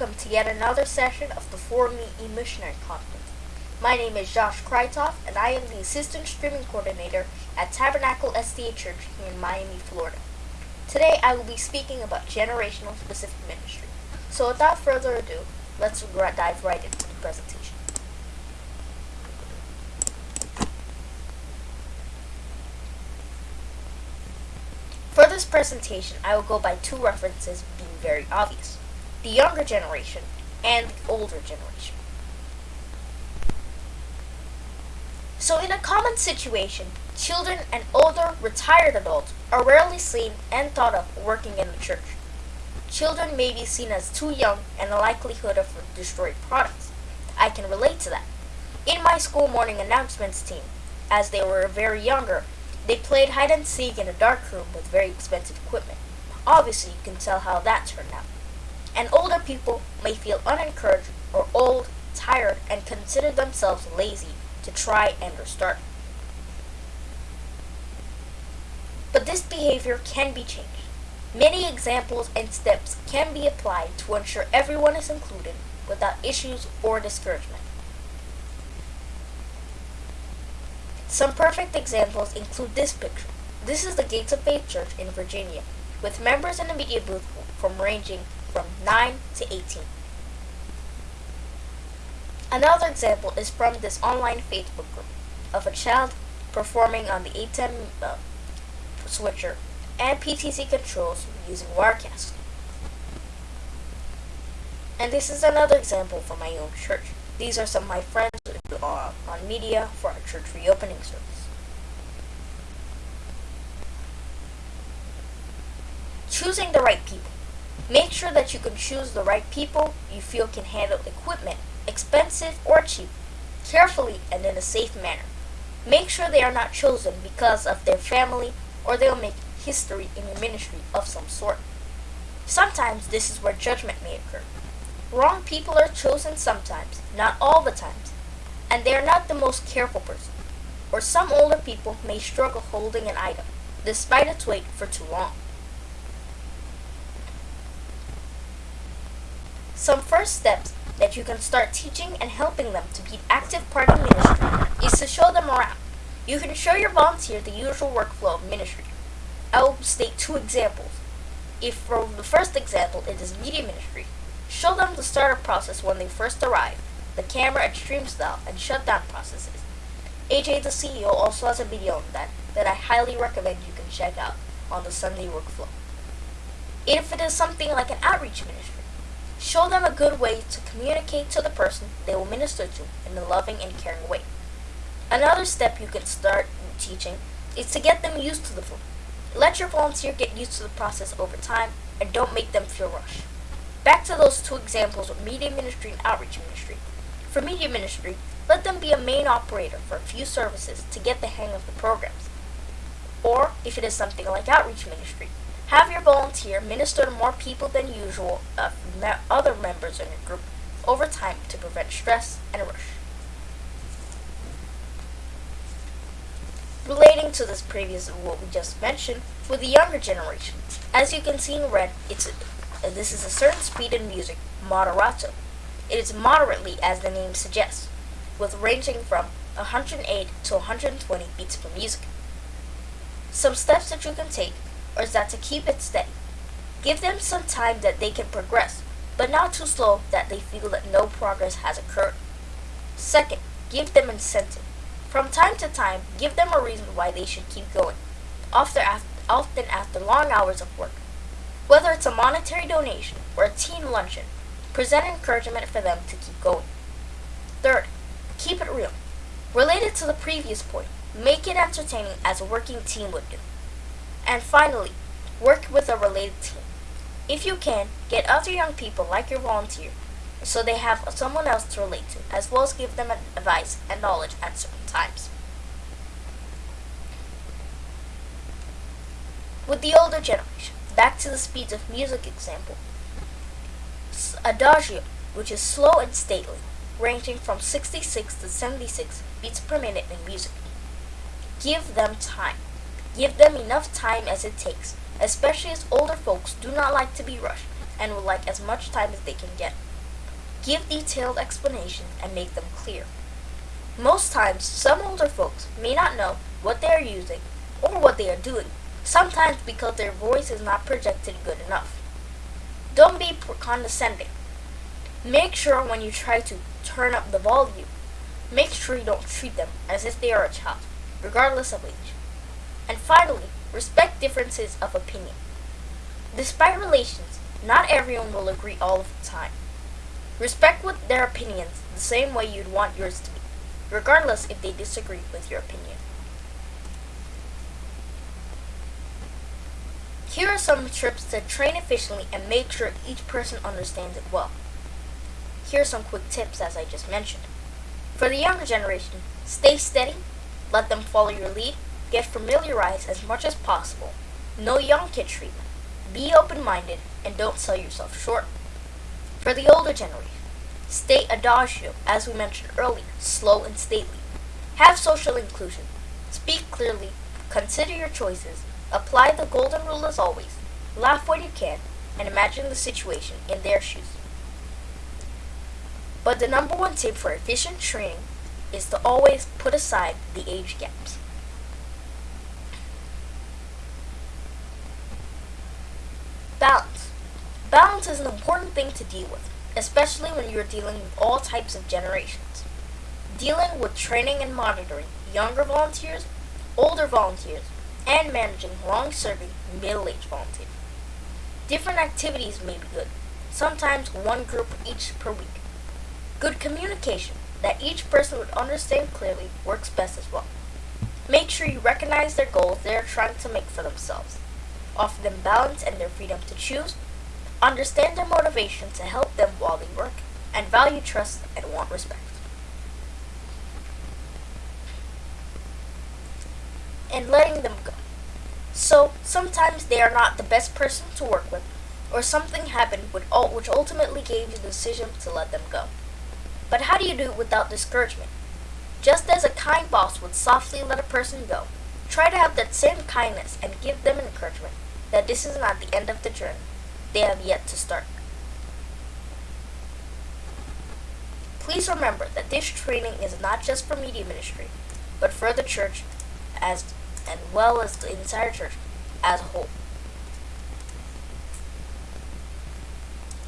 welcome to yet another session of the For Me E-Missionary Conference. My name is Josh Krytoff, and I am the Assistant Streaming Coordinator at Tabernacle SDA Church here in Miami, Florida. Today I will be speaking about generational specific ministry. So without further ado, let's dive right into the presentation. For this presentation, I will go by two references being very obvious the younger generation and the older generation. So in a common situation, children and older retired adults are rarely seen and thought of working in the church. Children may be seen as too young and the likelihood of destroyed products. I can relate to that. In my school morning announcements team, as they were very younger, they played hide and seek in a dark room with very expensive equipment. Obviously, you can tell how that turned out and older people may feel unencouraged or old, tired, and consider themselves lazy to try and restart. But this behavior can be changed. Many examples and steps can be applied to ensure everyone is included without issues or discouragement. Some perfect examples include this picture. This is the Gates of Faith Church in Virginia, with members in the media booth from ranging from 9 to 18. Another example is from this online Facebook group of a child performing on the ATEM uh, switcher and PTZ controls using Wirecast. And this is another example from my own church. These are some of my friends who are on media for our church reopening service. Choosing the right people. Make sure that you can choose the right people you feel can handle equipment, expensive or cheap, carefully and in a safe manner. Make sure they are not chosen because of their family or they'll make history in your ministry of some sort. Sometimes this is where judgment may occur. Wrong people are chosen sometimes, not all the times, and they are not the most careful person. Or some older people may struggle holding an item, despite its weight, for too long. Some first steps that you can start teaching and helping them to be active part of ministry is to show them around. You can show your volunteer the usual workflow of ministry. I will state two examples. If for the first example it is media ministry, show them the startup process when they first arrive, the camera and stream style and shutdown processes. AJ the CEO also has a video on that that I highly recommend you can check out on the Sunday workflow. If it is something like an outreach ministry, Show them a good way to communicate to the person they will minister to in a loving and caring way. Another step you can start teaching is to get them used to the flow. Let your volunteer get used to the process over time and don't make them feel rushed. Back to those two examples of media ministry and outreach ministry. For media ministry, let them be a main operator for a few services to get the hang of the programs. Or, if it is something like outreach ministry, have your volunteer minister to more people than usual of other members in your group over time to prevent stress and rush. Relating to this previous what we just mentioned, with the younger generation, as you can see in red, it's a, this is a certain speed in music, moderato. It is moderately, as the name suggests, with ranging from 108 to 120 beats per music. Some steps that you can take or is that to keep it steady. Give them some time that they can progress, but not too slow that they feel that no progress has occurred. Second, give them incentive. From time to time, give them a reason why they should keep going, often after, often after long hours of work. Whether it's a monetary donation or a team luncheon, present encouragement for them to keep going. Third, keep it real. Related to the previous point, make it entertaining as a working team would do. And finally, work with a related team. If you can, get other young people like your volunteer so they have someone else to relate to, as well as give them advice and knowledge at certain times. With the older generation, back to the speeds of music example. Adagio, which is slow and stately, ranging from 66 to 76 beats per minute in music. Give them time. Give them enough time as it takes, especially as older folks do not like to be rushed and would like as much time as they can get. Give detailed explanations and make them clear. Most times, some older folks may not know what they are using or what they are doing, sometimes because their voice is not projected good enough. Don't be condescending. Make sure when you try to turn up the volume, make sure you don't treat them as if they are a child, regardless of age. And finally, respect differences of opinion. Despite relations, not everyone will agree all of the time. Respect with their opinions the same way you'd want yours to be, regardless if they disagree with your opinion. Here are some tips to train efficiently and make sure each person understands it well. Here are some quick tips as I just mentioned. For the younger generation, stay steady, let them follow your lead, get familiarized as much as possible, no young kid treatment, be open-minded, and don't sell yourself short. For the older generation, stay adagio, as we mentioned earlier, slow and stately. Have social inclusion, speak clearly, consider your choices, Apply the golden rule as always. Laugh when you can, and imagine the situation in their shoes. But the number one tip for efficient training is to always put aside the age gaps. Balance. Balance is an important thing to deal with, especially when you're dealing with all types of generations. Dealing with training and monitoring younger volunteers, older volunteers, and managing long-serving middle-aged volunteers. Different activities may be good, sometimes one group each per week. Good communication that each person would understand clearly works best as well. Make sure you recognize their goals they are trying to make for themselves. Offer them balance and their freedom to choose. Understand their motivation to help them while they work. And value trust and want respect. and letting them go. So sometimes they are not the best person to work with, or something happened which ultimately gave you the decision to let them go. But how do you do it without discouragement? Just as a kind boss would softly let a person go, try to have that same kindness and give them encouragement that this is not the end of the journey. They have yet to start. Please remember that this training is not just for media ministry, but for the church as and well as the entire church as a whole.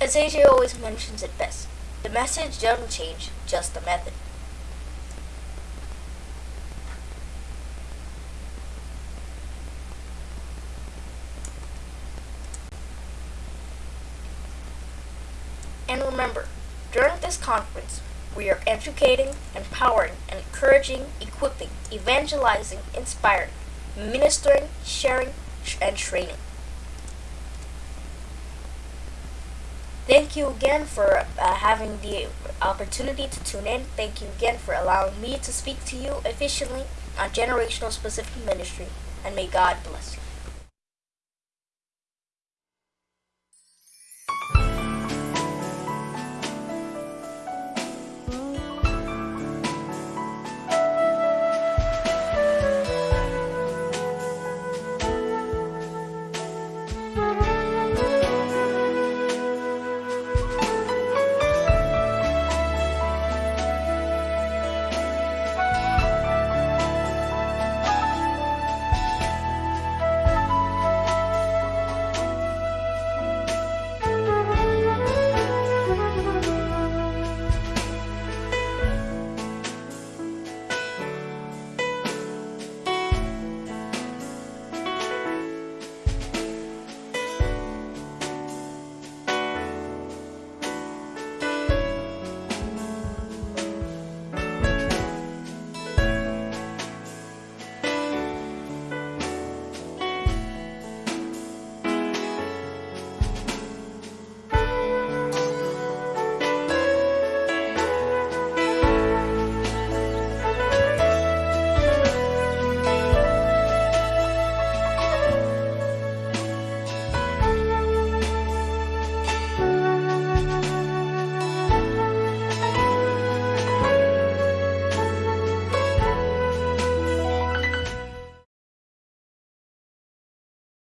As AJ always mentions it best, the message doesn't change, just the method. And remember, during this conference, we are educating, empowering, encouraging, equipping, evangelizing, inspiring, ministering, sharing, and training. Thank you again for uh, having the opportunity to tune in. Thank you again for allowing me to speak to you efficiently on generational specific ministry. And may God bless you.